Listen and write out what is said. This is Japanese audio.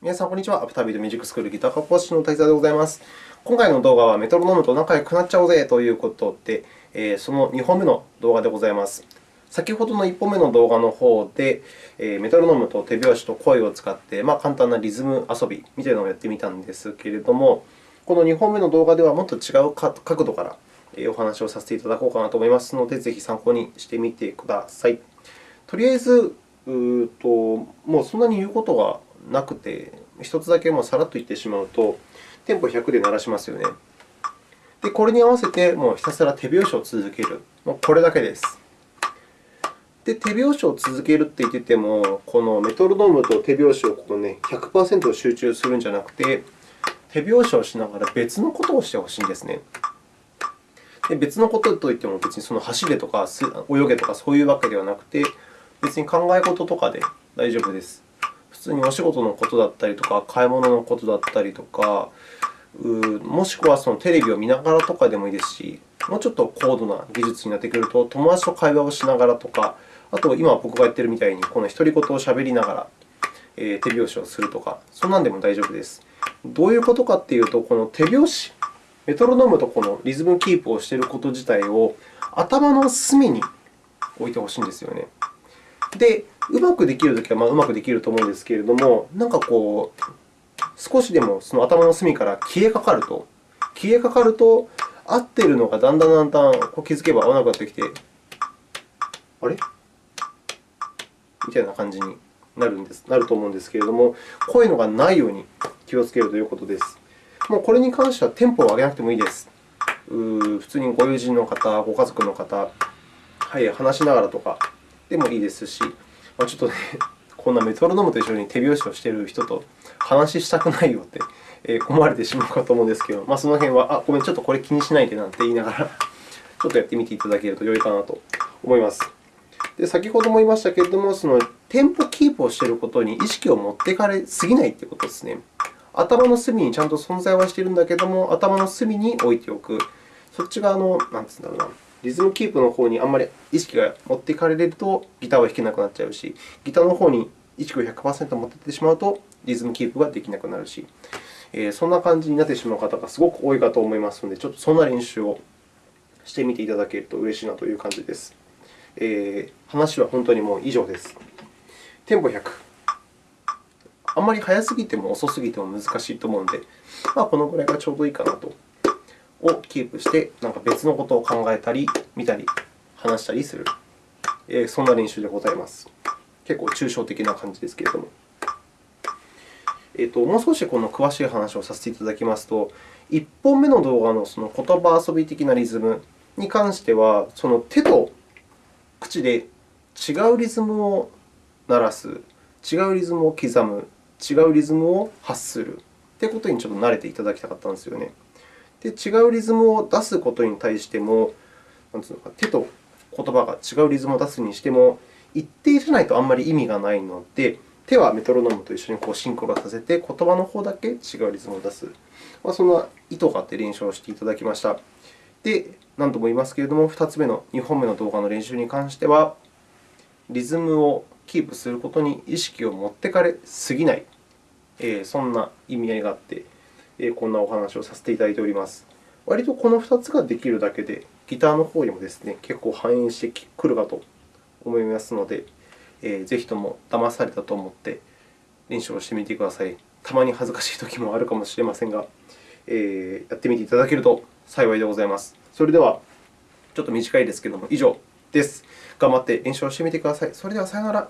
皆さん、こんにちは。アフタービートミュージックスクールギター科講師の滝沢でございます。今回の動画はメトロノームと仲良くなっちゃおうぜということで、その2本目の動画でございます。先ほどの1本目の動画の方で、メトロノームと手拍子と声を使って、まあ、簡単なリズム遊びみたいなのをやってみたんですけれども、この2本目の動画ではもっと違う角度からお話をさせていただこうかなと思いますので、ぜひ参考にしてみてください。とりあえず、うともうそんなに言うことがなくて、1つだけもうさらっと言ってしまうと、テンポ100で鳴らしますよね。で、これに合わせてもうひたすら手拍子を続ける。もうこれだけです。で、手拍子を続けるって言ってても、このメトロノームと手拍子をこの、ね、100%集中するんじゃなくて、手拍子をしながら別のことをしてほしいんですね。で別のことといっても、別にその走れとか泳げとかそういうわけではなくて、別に考え事とかで大丈夫です。普通にお仕事のことだったりとか、買い物のことだったりとか、もしくはそのテレビを見ながらとかでもいいですし、もうちょっと高度な技術になってくると、友達と会話をしながらとか、あと今僕がやっているみたいに、この独り言をしゃべりながらえ手拍子をするとか、そんなんでも大丈夫です。どういうことかというと、この手拍子、メトロノームとこのリズムキープをしていること自体を頭の隅に置いてほしいんですよね。で、うまくできるときはまあうまくできると思うんですけれども、なんかこう、少しでもその頭の隅から消えかかると、消えかかると、合ってるのがだんだんだんだんこう気づけば合わなくなってきて、あれ？みたいな感じになるんですなると思うんですけれども、こういうのがないように気をつけるということです。もうこれに関してはテンポを上げなくてもいいです。普通にご友人の方、ご家族の方、はい、話しながらとかでもいいですし、まあ、ちょっとね、こんなメトロノームと一緒に手拍子をしている人と話したくないよって思われてしまうかと思うんですけど、まあ、その辺は、あ、ごめん、ちょっとこれ気にしないでなんて言いながら、ちょっとやってみていただけると良いかなと思います。で先ほども言いましたけれども、そのテンポキープをしていることに意識を持っていかれすぎないということですね。頭の隅にちゃんと存在はしているんだけれども、頭の隅に置いておく。そっち側の、なんて言うんだろうな、リズムキープの方にあんまり意識が持っていかれると、ギターは弾けなくなっちゃうし、ギターの方に意識を100%持っていってしまうと、リズムキープができなくなるし、えー、そんな感じになってしまう方がすごく多いかと思いますので、ちょっとそんな練習をしてみていただけると嬉しいなという感じです。えー、話は本当にもう以上です。テンポ100。あんまり速すぎても遅すぎても難しいと思うので、まあ、このぐらいがちょうどいいかなと。をキープして、なんか別のことを考えたり、見たり、話したりする、えー、そんな練習でございます。結構抽象的な感じですけれども。えーと、もう少しこの詳しい話をさせていただきますと、1本目の動画のその言葉遊び的なリズムに関しては、その手と口で違うリズムを鳴らす、違うリズムを刻む、違うリズムを発するということにちょっと慣れていただきたかったんですよね。で、違うリズムを出すことに対しても、なんていうのか、手と言葉が違うリズムを出すにしても、一定じゃないとあんまり意味がないので、手はメトロノームと一緒にこうシンクロさせて、言葉の方だけ違うリズムを出す。まあ、そんな意図があって練習をしていただきました。で、何度も言いますけれども、2つ目の2本目の動画の練習に関しては、リズムをキープすることに意識を持ってかれすぎない、そんな意味合いがあって、こんなお話をさせていただいております。割とこの2つができるだけで、ギターの方にもですね、結構反映してくるかと思いますので、えー、ぜひとも騙されたと思って練習をしてみてください。たまに恥ずかしいときもあるかもしれませんが、えー、やってみていただけると幸いでございます。それでは、ちょっと短いですけれども、以上です。頑張って練習をしてみてください。それではさようなら。